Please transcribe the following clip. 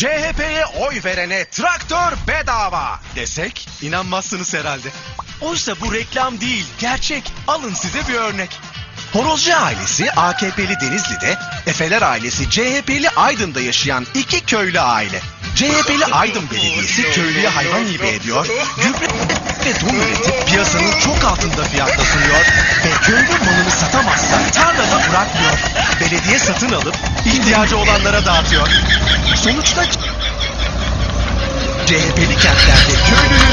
CHP'ye oy verene traktör bedava desek inanmazsınız herhalde. Oysa bu reklam değil, gerçek. Alın size bir örnek. Horozcu ailesi AKP'li Denizli'de, Efeler ailesi CHP'li Aydın'da yaşayan iki köylü aile. CHP'li Aydın Belediyesi köylüye hayvan hibe ediyor, gübre ve tohum üretip piyasanın çok altında fiyatla sunuyor ve köylü malını satamazsa tarlada bırakmıyor. Belediye satın alıp ihtiyacı olanlara dağıtıyor. Sonuçta CHP'li kentlerde köylünün